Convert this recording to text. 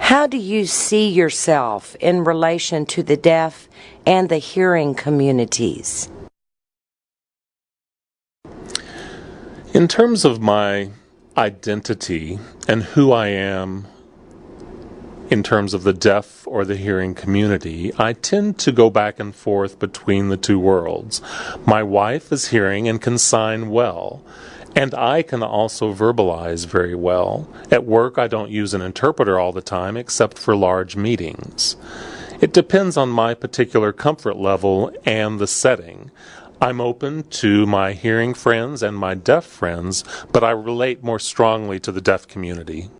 How do you see yourself in relation to the deaf and the hearing communities? In terms of my identity and who I am in terms of the deaf or the hearing community, I tend to go back and forth between the two worlds. My wife is hearing and can sign well. And I can also verbalize very well. At work, I don't use an interpreter all the time except for large meetings. It depends on my particular comfort level and the setting. I'm open to my hearing friends and my deaf friends, but I relate more strongly to the deaf community.